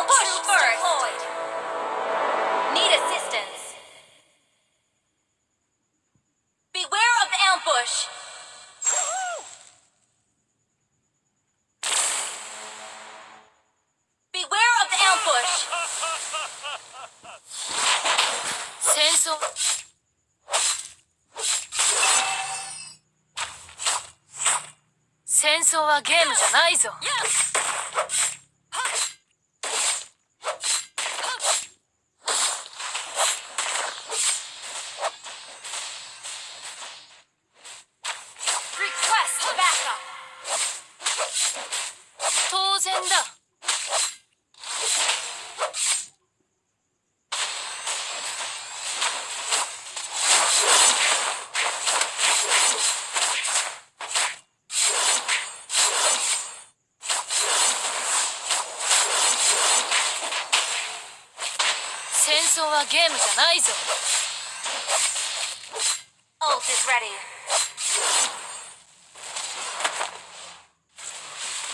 All troops deployed. Need assistance. Beware of ambush. Beware of ambush. 戦争戦争はゲームじゃないぞ。Request 然だ。戦争はゲームじゃないぞ。Ult is ready.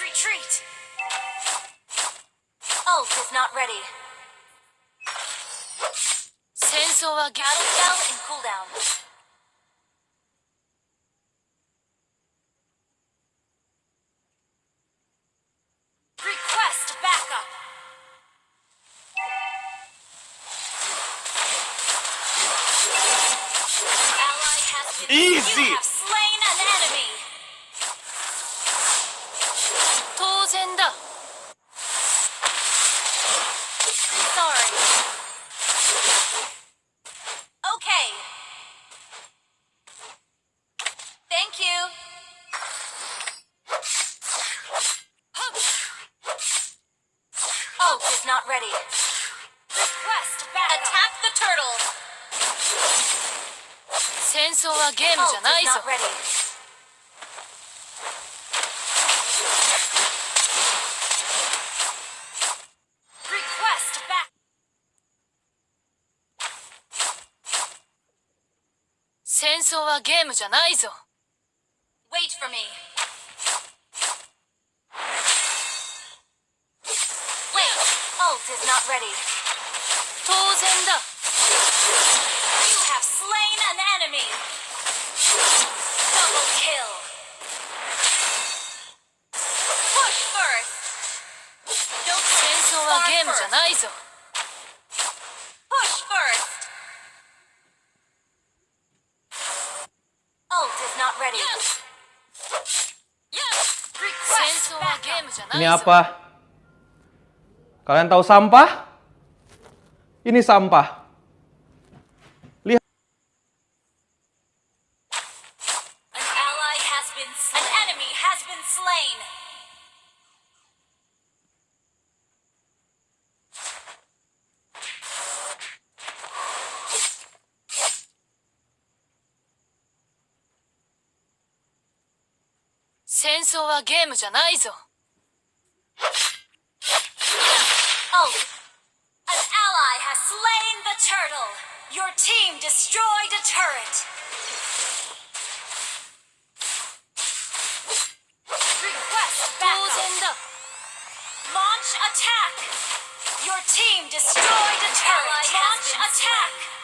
Retreat! Ult is not ready. Sensor wa Battle cooldown. Request backup! Easy! 当然だ Sorry. Okay. Thank you. Ult is not ready. Request backup. Attack the turtle. 戦争はゲームじゃないぞ not ready. 争はゲームじゃないぞ Wait for me. Wait. Ult is not ready. 当然だ You have slain an enemy. Double kill. Push first. Don't 戦争はゲームじゃないぞ Ini ぞ apa? Kalian tahu sampah? Ini sampah. Lihat. An ally has been slain. An enemy has been slain. "戦争はゲームじゃないぞ own. An ally has slain the turtle. Your team destroyed a turret. Request backup. Launch attack. Your team destroyed a turret. Launch attack.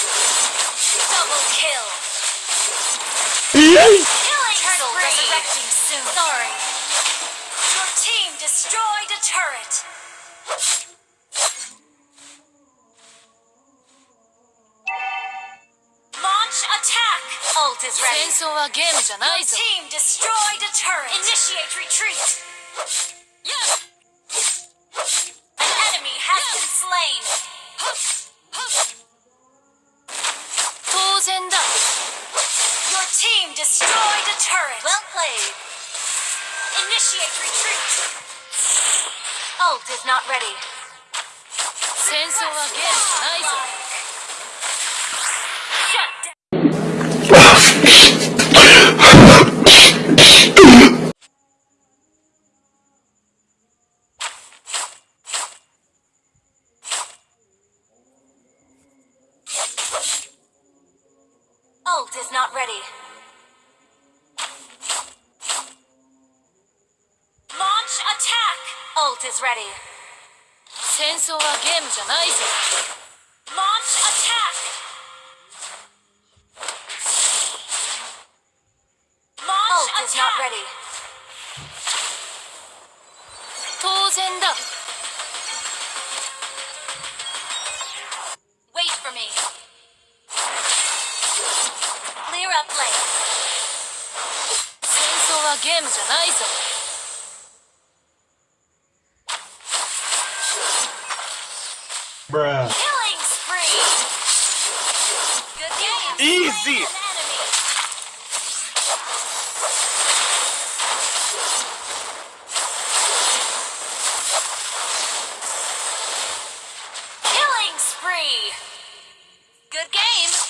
Double kill. Killing Turtle spree. resurrecting soon. Sorry. Your team destroyed a turret. Launch attack. Ult is ready. Your team destroyed a turret. Initiate retreat. Yes. blade. Initiate retreat. Ult is not ready. Sensor again, Isaac. Shut down. Ult is not ready. is ready. 戦争はゲームじゃないぞ Launch attack. Launch Oh, Ult is not ready. 当然だ Wait for me. Clear up lane. 戦争はゲームじゃないぞ Bruh. Killing spree. Good game. Easy. Slain an enemy. Killing spree. Good game.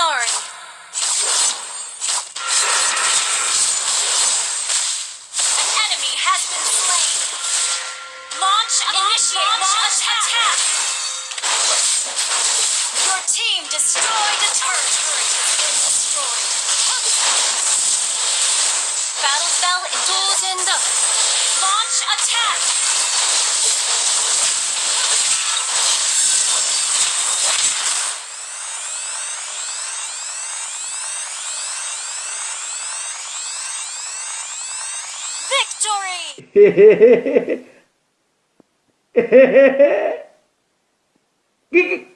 sorry. An enemy has been slain. Launch, initiate, launch, launch attack. attack. Your team destroyed the turret. turret has been destroyed. Battle spell is in the. Launch attack. victory!